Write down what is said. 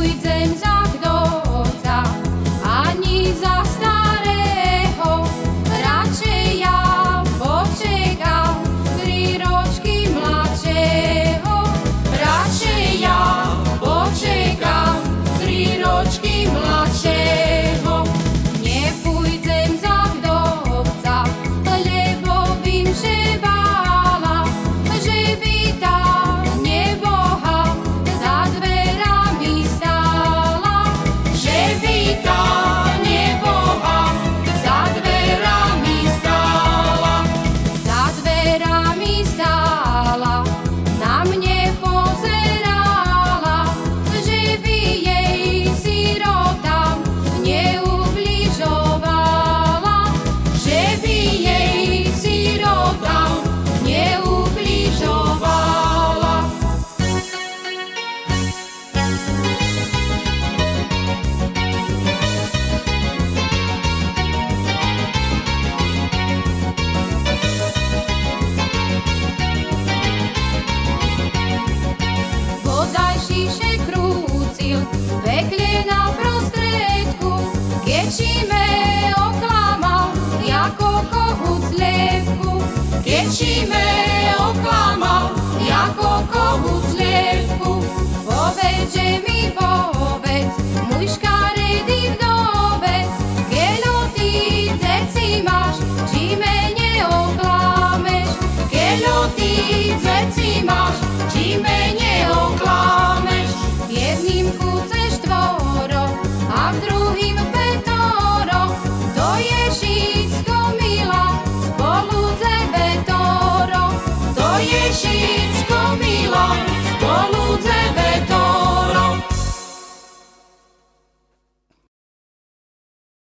nepůjdem za kdota, ani za starého. Radšej ja počekám tri ročky mladšieho. Ja počekám tri ročky. tisíc vecí máš,